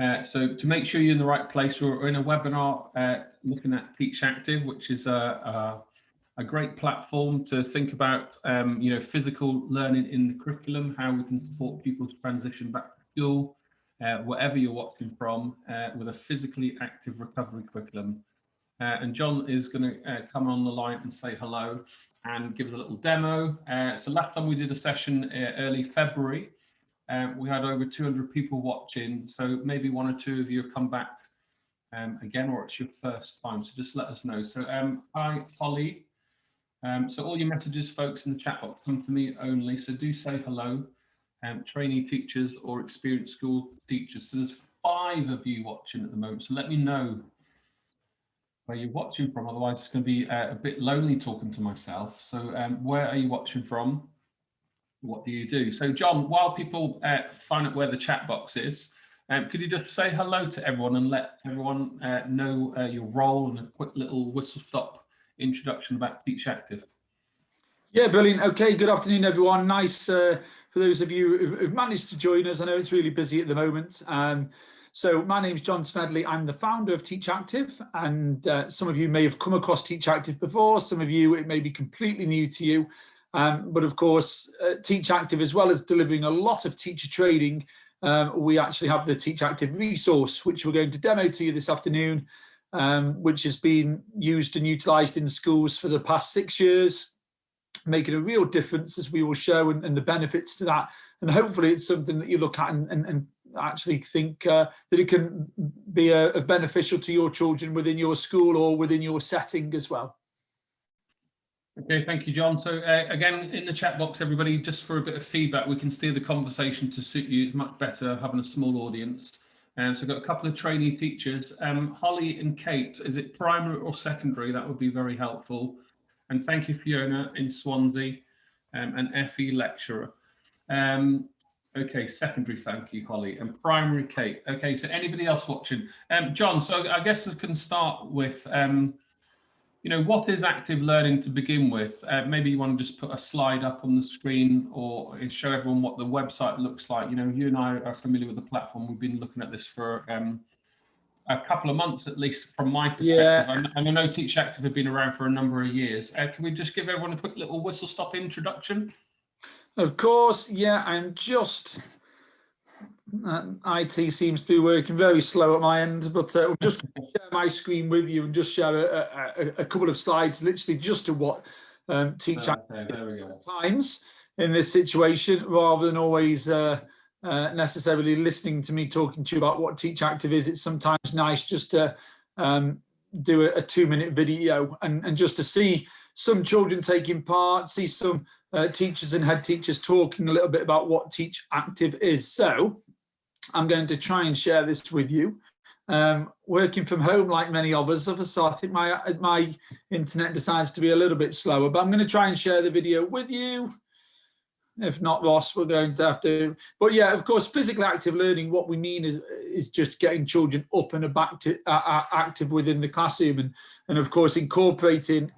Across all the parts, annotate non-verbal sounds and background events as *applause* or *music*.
Uh, so to make sure you're in the right place, we're in a webinar uh, looking at Teach Active, which is a, a, a great platform to think about, um, you know, physical learning in the curriculum, how we can support people to transition back to school, uh, wherever you're watching from, uh, with a physically active recovery curriculum. Uh, and John is going to come on the line and say hello and give us a little demo. so last time we did a session early February, um, we had over 200 people watching, so maybe one or two of you have come back um, again, or it's your first time, so just let us know. So um, hi, Holly. Um, so all your messages, folks, in the chat box come to me only, so do say hello. Um, trainee teachers or experienced school teachers. So there's five of you watching at the moment, so let me know where you're watching from, otherwise it's going to be uh, a bit lonely talking to myself. So um, where are you watching from? What do you do? So John, while people uh, find out where the chat box is, um, could you just say hello to everyone and let everyone uh, know uh, your role and a quick little whistle stop introduction about Teach Active? Yeah, brilliant. Okay, good afternoon, everyone. Nice uh, for those of you who've managed to join us. I know it's really busy at the moment. Um, so my name is John Smedley. I'm the founder of Teach Active, and uh, some of you may have come across Teach Active before. Some of you, it may be completely new to you. Um, but of course, uh, Teach Active, as well as delivering a lot of teacher training, um, we actually have the Teach Active resource, which we're going to demo to you this afternoon, um, which has been used and utilised in schools for the past six years, making a real difference, as we will show, and, and the benefits to that. And hopefully it's something that you look at and, and, and actually think uh, that it can be uh, beneficial to your children within your school or within your setting as well. Okay, thank you, John. So uh, again, in the chat box, everybody, just for a bit of feedback, we can steer the conversation to suit you. Much better having a small audience. And so I've got a couple of trainee teachers. Um, Holly and Kate, is it primary or secondary? That would be very helpful. And thank you, Fiona in Swansea um, and FE lecturer. Um, okay, secondary, thank you, Holly. And primary, Kate. Okay, so anybody else watching? Um, John, so I guess I can start with um, you know, what is active learning to begin with? Uh, maybe you want to just put a slide up on the screen or show everyone what the website looks like. You know, you and I are familiar with the platform. We've been looking at this for um, a couple of months, at least from my perspective. Yeah. And I know Teach Active have been around for a number of years. Uh, can we just give everyone a quick little whistle stop introduction? Of course, yeah, I'm just IT seems to be working very slow at my end, but uh, will just share my screen with you and just share a, a, a couple of slides, literally just to what um, teach okay, times in this situation, rather than always uh, uh, necessarily listening to me talking to you about what Teach Active is. It's sometimes nice just to um, do a, a two-minute video and, and just to see some children taking part, see some uh, teachers and head teachers talking a little bit about what Teach Active is. So I'm going to try and share this with you. Um, working from home like many others, of us, so I think my, my internet decides to be a little bit slower, but I'm going to try and share the video with you. If not, Ross, we're going to have to. But yeah, of course, physical active learning, what we mean is, is just getting children up and back to, uh, uh, active within the classroom and, and of course, incorporating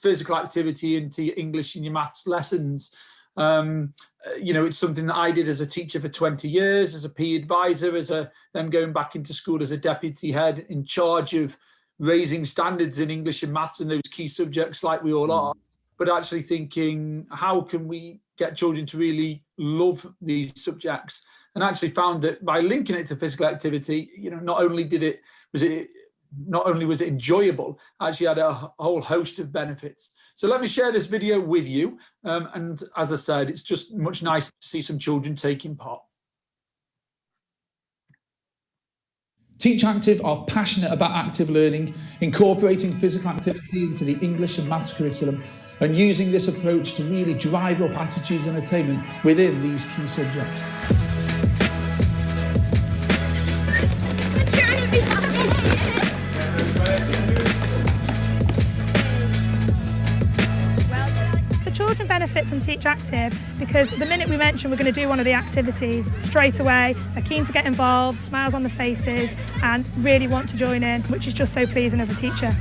physical activity into your English and your maths lessons um, uh, you know, it's something that I did as a teacher for 20 years, as a PE advisor, as a then going back into school as a deputy head in charge of raising standards in English and maths and those key subjects like we all mm. are, but actually thinking, how can we get children to really love these subjects? And actually found that by linking it to physical activity, you know, not only did it, was it not only was it enjoyable, actually had a whole host of benefits. So let me share this video with you. Um, and as I said, it's just much nice to see some children taking part. Teach Active are passionate about active learning, incorporating physical activity into the English and maths curriculum and using this approach to really drive up attitudes and attainment within these key subjects. Benefit from Teach Active because the minute we mention we're going to do one of the activities, straight away they're keen to get involved, smiles on the faces and really want to join in, which is just so pleasing as a teacher.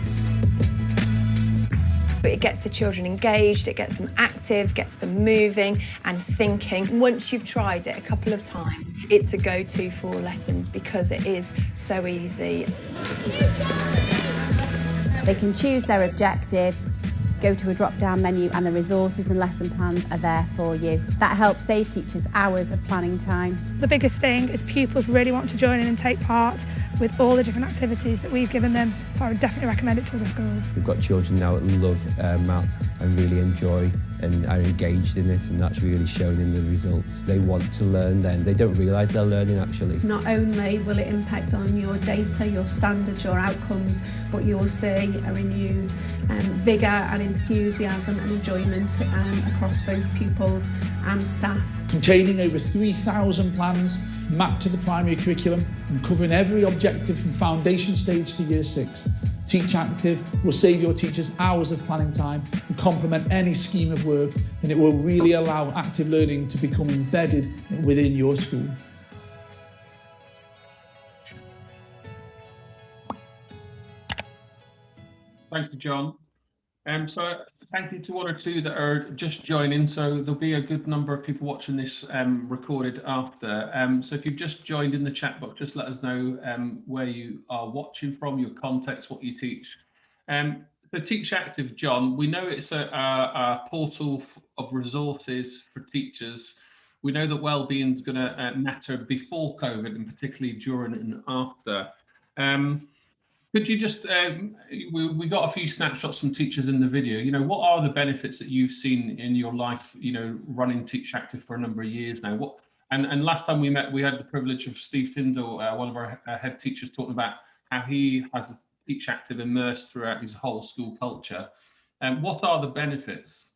but it gets the children engaged, it gets them active, gets them moving and thinking. Once you've tried it a couple of times, it's a go-to for lessons because it is so easy. They can choose their objectives, go to a drop-down menu and the resources and lesson plans are there for you. That helps save teachers hours of planning time. The biggest thing is pupils really want to join in and take part with all the different activities that we've given them. So I would definitely recommend it to other schools. We've got children now that love uh, maths and really enjoy and are engaged in it and that's really shown in the results. They want to learn then. They don't realise they're learning actually. Not only will it impact on your data, your standards, your outcomes, but you'll see a renewed um, vigour and enthusiasm and enjoyment um, across both pupils and staff. Containing over 3,000 plans mapped to the primary curriculum and covering every objective from foundation stage to year six. Teach Active will save your teachers hours of planning time and complement any scheme of work and it will really allow active learning to become embedded within your school. Thank you, John. Um, so thank you to one or two that are just joining. So there'll be a good number of people watching this um, recorded after. Um, so if you've just joined in the chat box, just let us know um, where you are watching from, your context, what you teach. Um, so Teach Active, John, we know it's a, a, a portal of resources for teachers. We know that well-being is going to uh, matter before COVID and particularly during and after. Um, could you just, um, we, we got a few snapshots from teachers in the video, you know, what are the benefits that you've seen in your life, you know, running Teach Active for a number of years now? What And, and last time we met, we had the privilege of Steve Tyndall, uh, one of our uh, head teachers, talking about how he has Teach Active immersed throughout his whole school culture. And um, what are the benefits?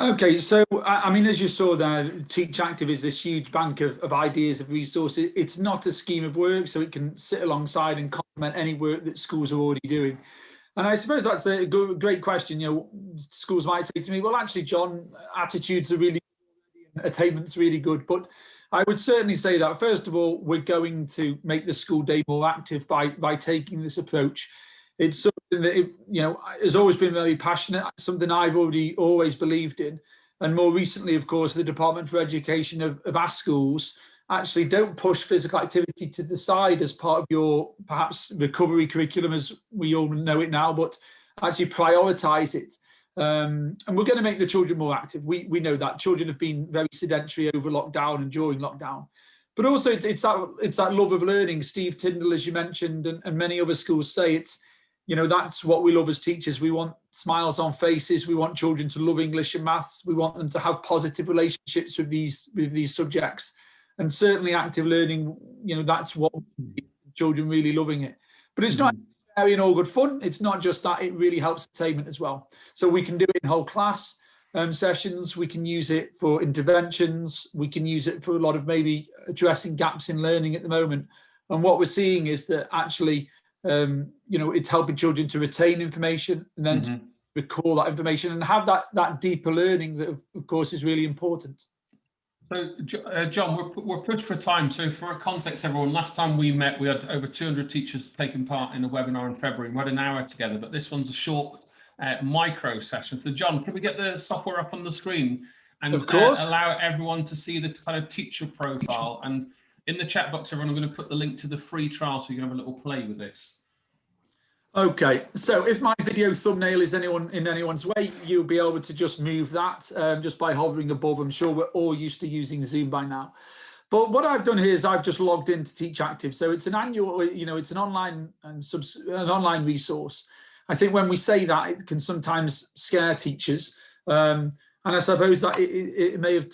Okay, so I mean, as you saw there, Teach Active is this huge bank of, of ideas, of resources. It's not a scheme of work, so it can sit alongside and any work that schools are already doing. And I suppose that's a good, great question. You know, schools might say to me, well, actually, John, attitudes are really attainment's really good. But I would certainly say that, first of all, we're going to make the school day more active by, by taking this approach it's something that it, you know has always been very passionate something i've already always believed in and more recently of course the department for education of, of our schools actually don't push physical activity to the side as part of your perhaps recovery curriculum as we all know it now but actually prioritize it um, and we're going to make the children more active we we know that children have been very sedentary over lockdown and during lockdown but also it's, it's that it's that love of learning steve tyndall as you mentioned and, and many other schools say it's you know, that's what we love as teachers. We want smiles on faces. We want children to love English and maths. We want them to have positive relationships with these with these subjects. And certainly active learning, you know, that's what children really loving it. But it's not very mm-hmm. all good fun. It's not just that, it really helps attainment as well. So we can do it in whole class um, sessions. We can use it for interventions. We can use it for a lot of maybe addressing gaps in learning at the moment. And what we're seeing is that actually um, you know, it's helping children to retain information and then mm -hmm. recall that information and have that that deeper learning that, of course, is really important. So, uh, John, we're, we're pushed for time. So for a context, everyone, last time we met, we had over 200 teachers taking part in a webinar in February. We had an hour together, but this one's a short uh, micro session. So John, can we get the software up on the screen and of course. Uh, allow everyone to see the kind of teacher profile and in the chat box, everyone, I'm going to put the link to the free trial so you can have a little play with this. Okay, so if my video thumbnail is anyone in anyone's way, you'll be able to just move that um, just by hovering above. I'm sure we're all used to using Zoom by now. But what I've done here is I've just logged into Teach Active. So it's an annual, you know, it's an online and um, subs an online resource. I think when we say that, it can sometimes scare teachers. Um, and I suppose that it, it, may have,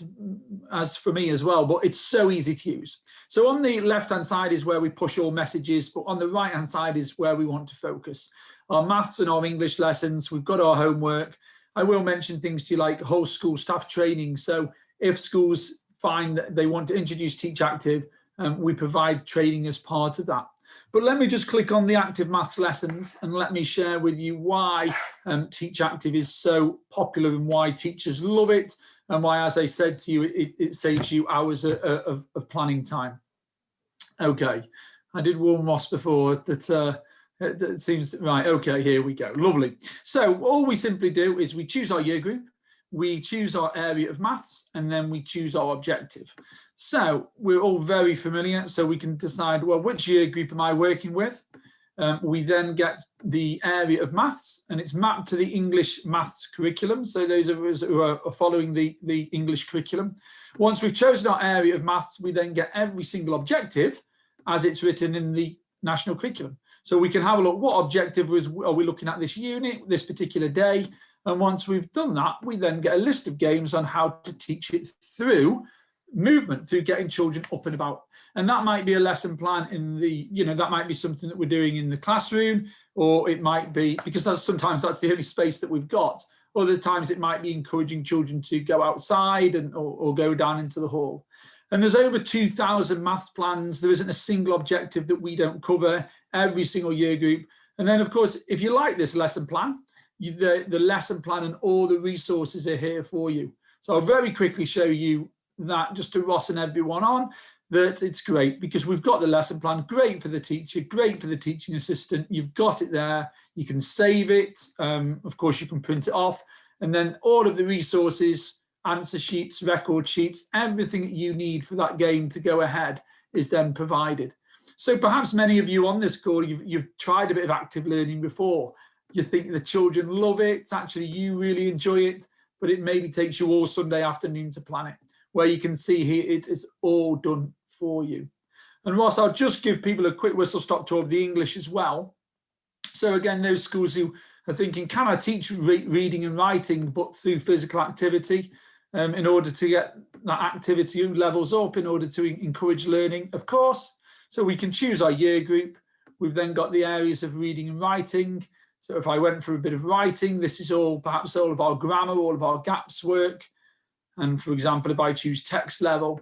as for me as well, but it's so easy to use. So on the left-hand side is where we push all messages, but on the right-hand side is where we want to focus. Our maths and our English lessons, we've got our homework. I will mention things to you like whole school staff training. So if schools find that they want to introduce Teach Active, um, we provide training as part of that. But let me just click on the active maths lessons and let me share with you why um, Teach Active is so popular and why teachers love it and why, as I said to you, it, it saves you hours of, of, of, planning time. Okay, I did warn Ross before that uh, it seems right. Okay, here we go. Lovely. So all we simply do is we choose our year group, we choose our area of maths, and then we choose our objective. So we're all very familiar. So we can decide, well, which year group am I working with? Um, we then get the area of maths and it's mapped to the English maths curriculum. So those of us who are, following the, the English curriculum. Once we've chosen our area of maths, we then get every single objective as it's written in the national curriculum. So we can have a look, what objective was, are we looking at this unit, this particular day? And once we've done that, we then get a list of games on how to teach it through movement through getting children up and about. And that might be a lesson plan in the you know that might be something that we're doing in the classroom or it might be because that's sometimes that's the only space that we've got. Other times it might be encouraging children to go outside and or, or go down into the hall and there's over 2,000 maths plans there isn't a single objective that we don't cover every single year group and then of course if you like this lesson plan you, the the lesson plan and all the resources are here for you so I'll very quickly show you that just to Ross and everyone on that it's great because we've got the lesson plan, great for the teacher, great for the teaching assistant. You've got it there. You can save it. Um, of course, you can print it off. And then all of the resources, answer sheets, record sheets, everything that you need for that game to go ahead is then provided. So perhaps many of you on this call, you've, you've tried a bit of active learning before. You think the children love it. Actually, you really enjoy it, but it maybe takes you all Sunday afternoon to plan it where you can see here it is all done for you. And Ross, I'll just give people a quick whistle stop tour of the English as well. So again, those schools who are thinking, can I teach re reading and writing, but through physical activity um, in order to get that activity levels up, in order to encourage learning, of course. So we can choose our year group. We've then got the areas of reading and writing. So if I went for a bit of writing, this is all perhaps all of our grammar, all of our gaps work. And for example, if I choose text level,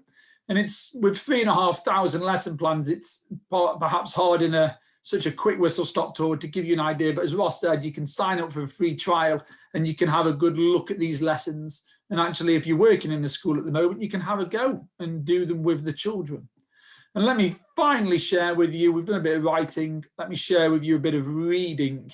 and it's with three and a half thousand lesson plans, it's perhaps hard in a such a quick whistle stop tour to give you an idea. But as Ross said, you can sign up for a free trial and you can have a good look at these lessons. And actually, if you're working in the school at the moment, you can have a go and do them with the children. And let me finally share with you, we've done a bit of writing. Let me share with you a bit of reading.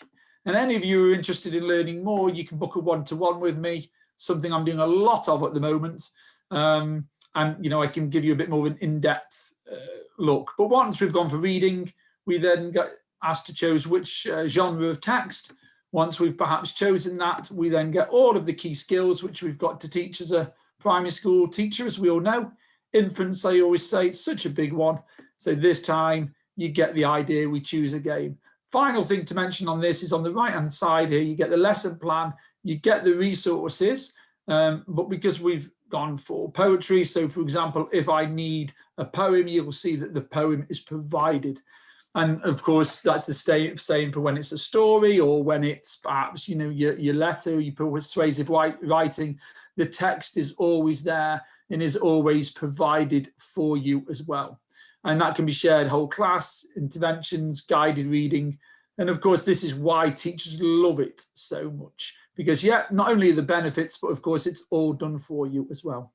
And any of you who are interested in learning more, you can book a one-to-one -one with me something I'm doing a lot of at the moment. Um, and, you know, I can give you a bit more of an in-depth uh, look. But once we've gone for reading, we then get asked to choose which uh, genre of text. Once we've perhaps chosen that, we then get all of the key skills which we've got to teach as a primary school teacher, as we all know. Infants, I always say, it's such a big one. So this time you get the idea, we choose a game. Final thing to mention on this is on the right hand side here, you get the lesson plan, you get the resources, um, but because we've gone for poetry, so for example, if I need a poem, you'll see that the poem is provided. And of course, that's the same for when it's a story or when it's perhaps, you know, your, your letter, your persuasive writing, the text is always there and is always provided for you as well. And that can be shared whole class, interventions, guided reading. And of course, this is why teachers love it so much because yeah, not only the benefits, but of course it's all done for you as well.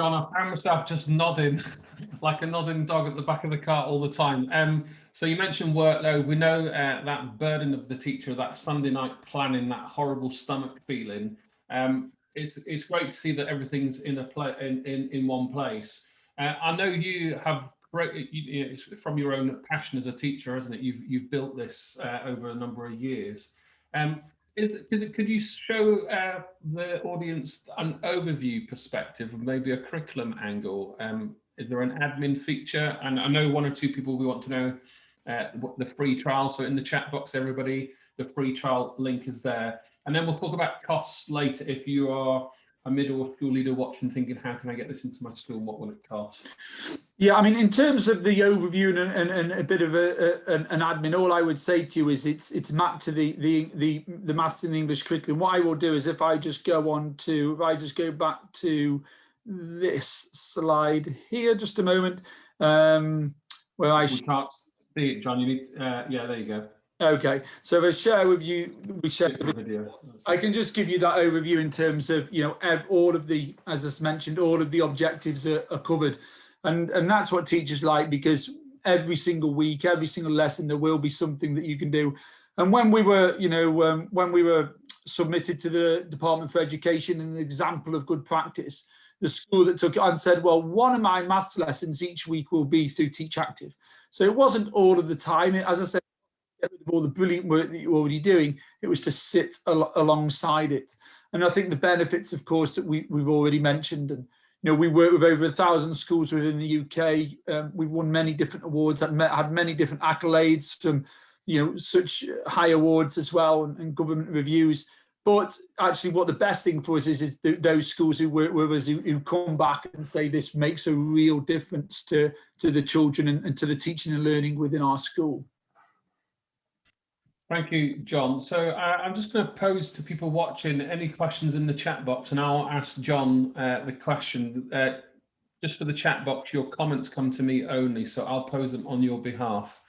I found myself just nodding *laughs* like a nodding dog at the back of the car all the time. Um, so you mentioned workload. We know uh, that burden of the teacher, that Sunday night planning, that horrible stomach feeling. Um, it's it's great to see that everything's in a play in, in in one place. Uh, I know you have great. You, you know, from your own passion as a teacher, isn't it? You've you've built this uh, over a number of years. Um, is, could, could you show uh, the audience an overview perspective maybe a curriculum angle? Um, is there an admin feature? And I know one or two people we want to know uh, what the free trial. So in the chat box, everybody, the free trial link is there. And then we'll talk about costs later if you are a middle school leader watching thinking, how can I get this into my school and what will it cost? Yeah, I mean, in terms of the overview and, and, and a bit of a, a, an admin, all I would say to you is it's it's mapped to the the the the maths and English curriculum. What I will do is if I just go on to if I just go back to this slide here, just a moment, um, where I we can't see it, John. You need, uh, yeah, there you go. Okay, so if I share with you, we share the video. I can just give you that overview in terms of, you know, all of the, as I mentioned, all of the objectives are, are covered. And, and that's what teachers like because every single week, every single lesson, there will be something that you can do. And when we were, you know, um, when we were submitted to the Department for Education an example of good practice, the school that took it on said, well, one of my maths lessons each week will be through Teach Active. So it wasn't all of the time. As I said, get rid of all the brilliant work that you're already doing. It was to sit al alongside it. And I think the benefits, of course, that we, we've already mentioned, and you know, we work with over a thousand schools within the UK. Um, we've won many different awards, had, had many different accolades from, you know, such high awards as well and, and government reviews. But actually what the best thing for us is, is th those schools who work with us who, who, come back and say this makes a real difference to, to the children and, and to the teaching and learning within our school. Thank you, John. So uh, I'm just going to pose to people watching any questions in the chat box and I'll ask John uh, the question. Uh, just for the chat box, your comments come to me only, so I'll pose them on your behalf.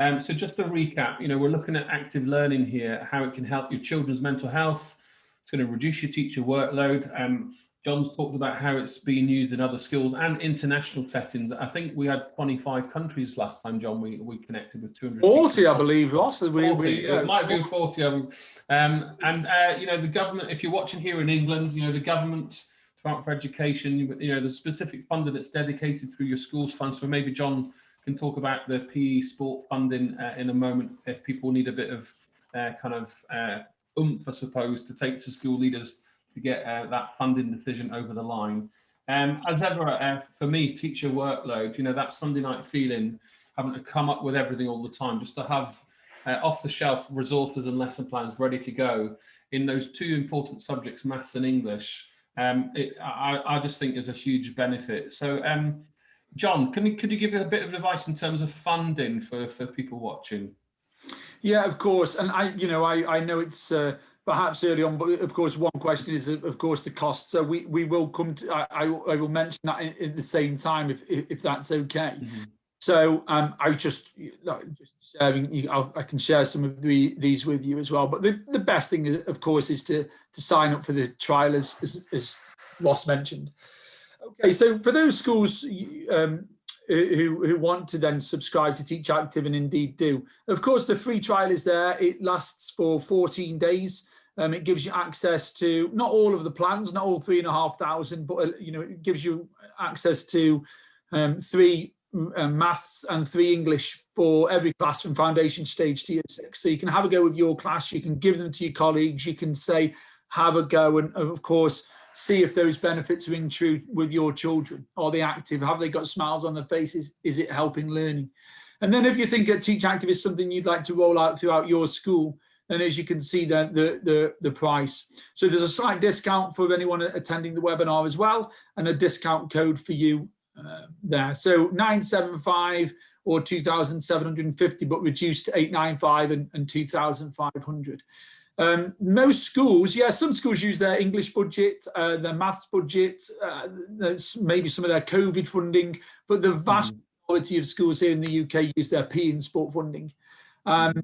Um, so just to recap, you know, we're looking at active learning here, how it can help your children's mental health. It's going to reduce your teacher workload. Um, John talked about how it's being used in other schools and international settings. I think we had 25 countries last time, John, we, we connected with 200. 40, I believe, Ross. We, 40, we, yeah. It might be 40 of them. Um, and, uh, you know, the government, if you're watching here in England, you know, the government, Department for Education, you know, the specific funding that's dedicated through your schools funds. So maybe John can talk about the PE sport funding uh, in a moment if people need a bit of uh, kind of uh, oomph, I suppose, to take to school leaders to get uh, that funding decision over the line. Um, as ever, uh, for me, teacher workload, you know, that Sunday night feeling, having to come up with everything all the time, just to have uh, off the shelf resources and lesson plans ready to go in those two important subjects, maths and English, um, it, I, I, just think is a huge benefit. So, um, John, can you, could you give a bit of advice in terms of funding for, for people watching? Yeah, of course. And I, you know, I, I know it's uh, perhaps early on, but of course, one question is, of course, the cost. So we, we will come to, I, I will mention that in, at the same time, if, if, that's okay. Mm -hmm. So um, I just, just sharing, i can share some of the, these with you as well. But the, the best thing, of course, is to, to sign up for the trial, as, as, as Ross mentioned. Okay, so for those schools um, who, who want to then subscribe to Teach Active and indeed do, of course, the free trial is there. It lasts for 14 days. Um, it gives you access to not all of the plans, not all three and a half thousand, but uh, you know it gives you access to um, three uh, maths and three English for every class from foundation stage to year six. So you can have a go with your class, you can give them to your colleagues, you can say, have a go, and of course, see if those benefits ring true with your children. Are they active? Have they got smiles on their faces? Is it helping learning? And then if you think that Teach Active is something you'd like to roll out throughout your school, then as you can see the, the, the, the price. So there's a slight discount for anyone attending the webinar as well, and a discount code for you uh, there. So 975 or 2,750, but reduced to 895 and, and 2,500. Um, most schools, yeah, some schools use their English budget, uh, their maths budget, uh, maybe some of their COVID funding, but the vast mm. majority of schools here in the UK use their PE and sport funding. Um.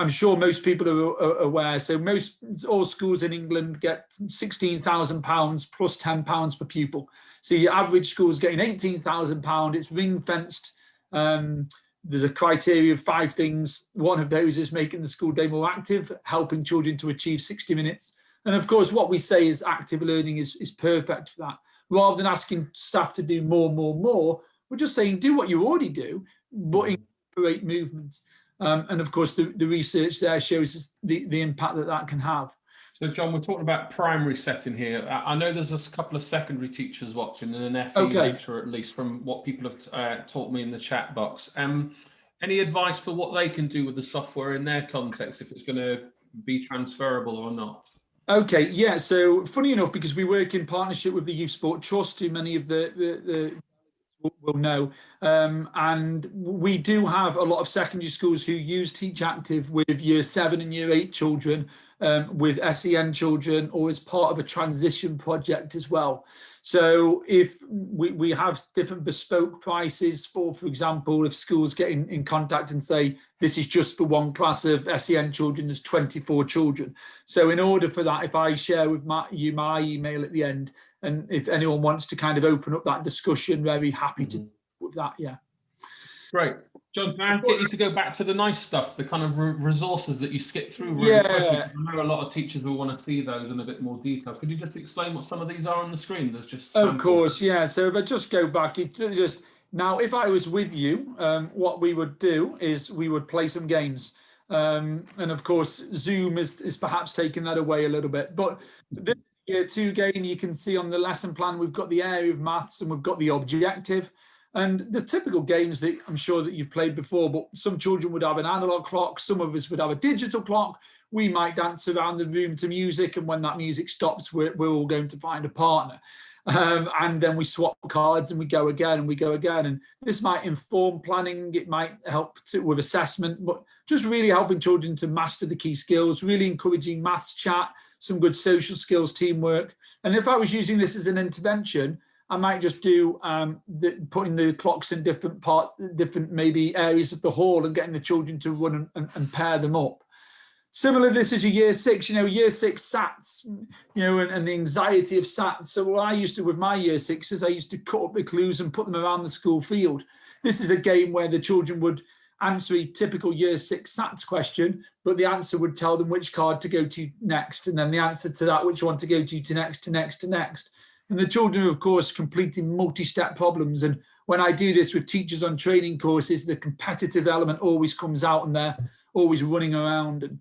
I'm sure most people are, are, aware. So most all schools in England get £16,000 plus £10 per pupil. So your average school is getting £18,000. It's ring fenced. Um, there's a criteria of five things. One of those is making the school day more active, helping children to achieve 60 minutes. And of course, what we say is active learning is, is perfect for that. Rather than asking staff to do more, more, more, we're just saying do what you already do, but mm. incorporate movement. Um, and of course, the, the research there shows the, the impact that that can have. So John, we're talking about primary setting here. I know there's a couple of secondary teachers watching and an FE okay. lecturer at least from what people have uh, taught me in the chat box. Um, any advice for what they can do with the software in their context, if it's going to be transferable or not? Okay, yeah, so funny enough, because we work in partnership with the Youth Sport Trust, who many of the, the, the will know. Um, and we do have a lot of secondary schools who use Teach Active with year seven and year eight children um, with SEN children or as part of a transition project as well. So if we, we have different bespoke prices for, for example, if schools get in, in contact and say, this is just for one class of SEN children, there's 24 children. So in order for that, if I share with my, you my email at the end, and if anyone wants to kind of open up that discussion, very happy to mm -hmm. with that, yeah. Great. John, can I get you to go back to the nice stuff, the kind of resources that you skip through really quickly? Yeah. I know a lot of teachers will want to see those in a bit more detail. Could you just explain what some of these are on the screen? There's just Of samples. course, yeah. So if I just go back, it just now, if I was with you, um, what we would do is we would play some games. Um, and of course, Zoom is, is perhaps taking that away a little bit. But this year two game, you can see on the lesson plan, we've got the area of maths and we've got the objective. And the typical games that I'm sure that you've played before, but some children would have an analog clock, some of us would have a digital clock. We might dance around the room to music, and when that music stops, we're, we're all going to find a partner. Um, and then we swap cards and we go again and we go again. And this might inform planning, it might help to, with assessment, but just really helping children to master the key skills, really encouraging maths chat, some good social skills, teamwork. And if I was using this as an intervention, I might just do um, the, putting the clocks in different parts, different maybe areas of the hall and getting the children to run and, and, and pair them up. Similar, this is a year six, you know, year six SATs, you know, and, and the anxiety of SATs. So what I used to with my year sixes, I used to cut up the clues and put them around the school field. This is a game where the children would answer a typical year six SATs question, but the answer would tell them which card to go to next, and then the answer to that, which one to go to, to next, to next, to next. And the children, are, of course, completing multi-step problems. And when I do this with teachers on training courses, the competitive element always comes out and they're always running around. And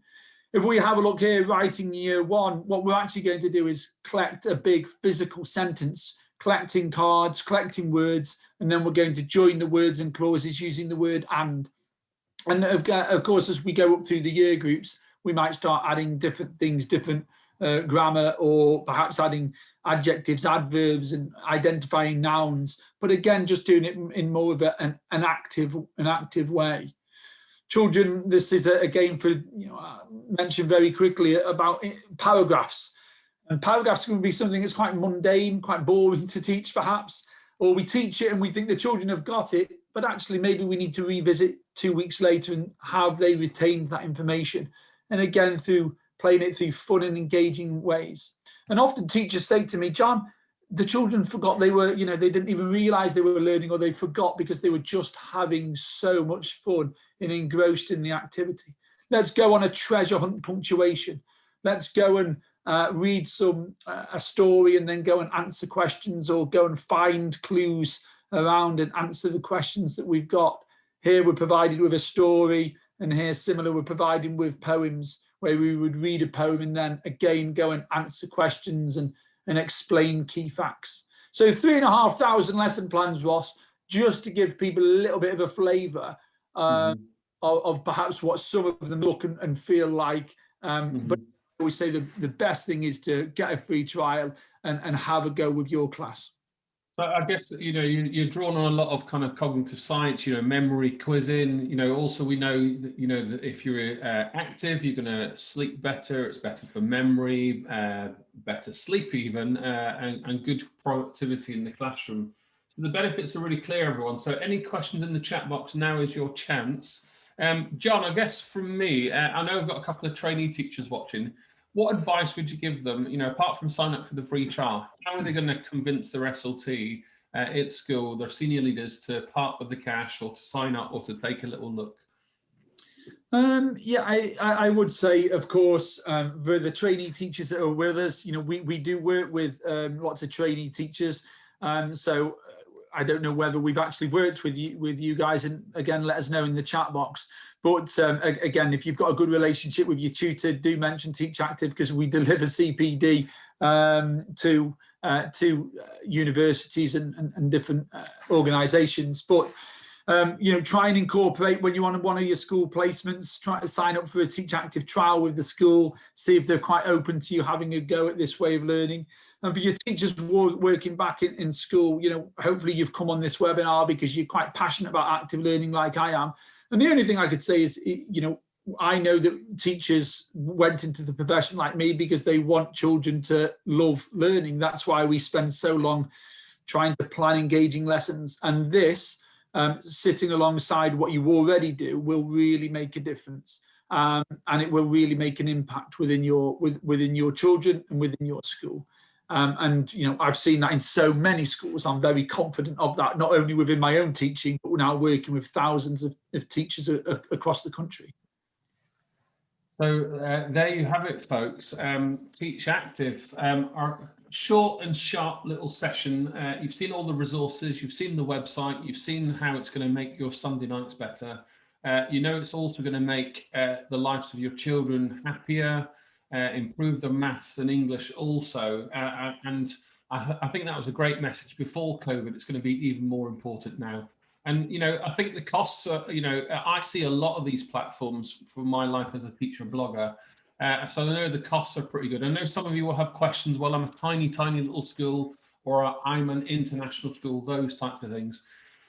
if we have a look here, writing year one, what we're actually going to do is collect a big physical sentence, collecting cards, collecting words, and then we're going to join the words and clauses using the word and. And of, of course, as we go up through the year groups, we might start adding different things, different uh, grammar, or perhaps adding adjectives, adverbs, and identifying nouns. But again, just doing it in more of a, an, an active, an active way. Children, this is a, a game for you know uh, mentioned very quickly about paragraphs. And paragraphs can be something that's quite mundane, quite boring to teach, perhaps. Or we teach it and we think the children have got it, but actually maybe we need to revisit two weeks later and have they retained that information. And again, through playing it through fun and engaging ways. And often teachers say to me, John, the children forgot they were, you know, they didn't even realize they were learning or they forgot because they were just having so much fun and engrossed in the activity. Let's go on a treasure hunt punctuation. Let's go and uh, read some uh, a story and then go and answer questions or go and find clues around and answer the questions that we've got. Here we're provided with a story and here similar we're providing with poems where we would read a poem and then again go and answer questions and, and explain key facts. So three and a half thousand lesson plans, Ross, just to give people a little bit of a flavour um, mm -hmm. of, of, perhaps what some of them look and, and feel like. Um, mm -hmm. But always say the, the best thing is to get a free trial and, and have a go with your class. So I guess you know you, you're drawn on a lot of kind of cognitive science, you know, memory, quizzing. You know, also we know that you know that if you're uh, active, you're going to sleep better. It's better for memory, uh, better sleep even, uh, and, and good productivity in the classroom. So the benefits are really clear, everyone. So any questions in the chat box now is your chance. Um, John, I guess from me, uh, I know I've got a couple of trainee teachers watching what advice would you give them, you know, apart from sign up for the free trial, how are they going to convince their SLT uh, at school, their senior leaders to part with the cash or to sign up or to take a little look? Um, yeah, I, I would say, of course, um, for the trainee teachers that are with us, you know, we, we do work with um, lots of trainee teachers. Um, so I don't know whether we've actually worked with you with you guys and again let us know in the chat box. But um, again if you've got a good relationship with your tutor do mention teach active because we deliver CPD um, to uh, to uh, universities and, and, and different uh, organizations. But um, you know try and incorporate when you want one of your school placements try to sign up for a teach active trial with the school see if they're quite open to you having a go at this way of learning and for your teachers working back in, in school, you know, hopefully you've come on this webinar because you're quite passionate about active learning like I am. And the only thing I could say is, you know, I know that teachers went into the profession like me because they want children to love learning. That's why we spend so long trying to plan engaging lessons. And this, um, sitting alongside what you already do, will really make a difference. Um, and it will really make an impact within your with, within your children and within your school. Um, and you know, I've seen that in so many schools. I'm very confident of that, not only within my own teaching, but now working with thousands of, of teachers a, a- across the country. So uh, there you have it, folks. Um, Teach Active, um, short and sharp little session. Uh, you've seen all the resources, you've seen the website, you've seen how it's going to make your Sunday nights better. Uh, you know it's also going to make uh, the lives of your children happier, uh, improve their maths and English also. Uh, and I, I think that was a great message before COVID. It's going to be even more important now. And, you know, I think the costs are, you know, I see a lot of these platforms from my life as a teacher blogger. Uh, so I know the costs are pretty good. I know some of you will have questions. Well, I'm a tiny, tiny little school or I'm an international school, those types of things.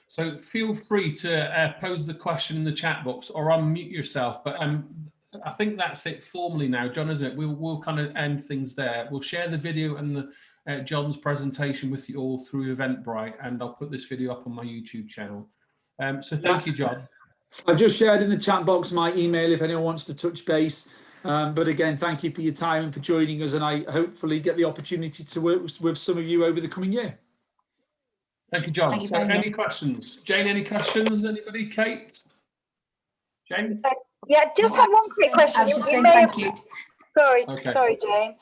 So feel free to uh, pose the question in the chat box or unmute yourself. But um, I think that's it formally now, John, isn't it? We'll, we'll kind of end things there. We'll share the video and the uh, John's presentation with you all through Eventbrite, and I'll put this video up on my YouTube channel. Um, so thank you, John. I've just shared in the chat box my email if anyone wants to touch base. Um, but again, thank you for your time and for joining us. And I hopefully get the opportunity to work with, with some of you over the coming year. Thank you, John. Thank you so very any questions? Jane, any questions? Anybody? Kate? Jane? Yeah, just have one quick question. You- you may thank have- you. Sorry, Okay. sorry, Jane.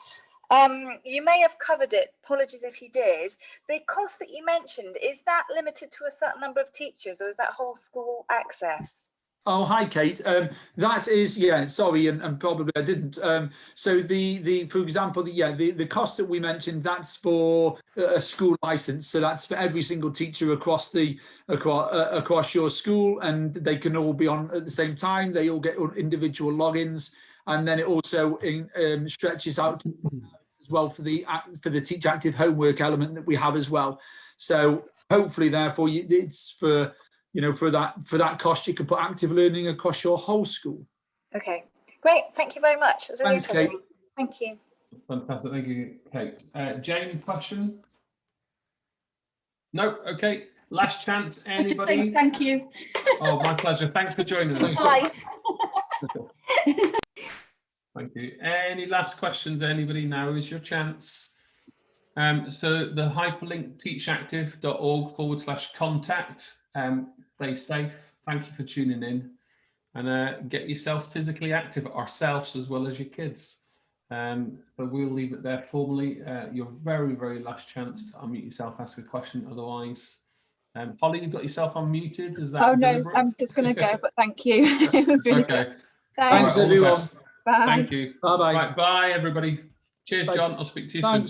Um, you may have covered it. Apologies if you did. The cost that you mentioned, is that limited to a certain number of teachers or is that whole school access? Oh, hi, Kate. Um, that is, yeah, sorry, and, and probably I didn't. Um, so the, the, for example, the, yeah, the, the cost that we mentioned, that's for a school license. So that's for every single teacher across the, across, uh, across your school and they can all be on at the same time. They all get individual logins. And then it also in, um, stretches out as well for the, for the teach active homework element that we have as well. So hopefully therefore it's for, you know, for that for that cost, you can put active learning across your whole school. Okay, great. Thank you very much. That's really Thanks, Kate. Thank you. Fantastic. Thank you, Kate. Uh, Jane, question? No? Okay. Last chance. I just saying thank you. Oh, my pleasure. Thanks for joining us. Bye. *laughs* Thank you. Any last questions? Anybody? Now is your chance. Um, so the hyperlink teachactive.org forward slash contact. Um, stay safe. Thank you for tuning in and uh, get yourself physically active ourselves as well as your kids. Um, but we'll leave it there formally. Uh, your very, very last chance to unmute yourself, ask a question. Otherwise, um, Holly, you've got yourself unmuted. Is that Oh no, deliberate? I'm just going to go, but thank you. *laughs* *laughs* it was really okay. good. All Thanks, right, everyone. Bye. Thank you. Bye bye. Right, bye everybody. Cheers, Bye. John. I'll speak to you Thanks. soon.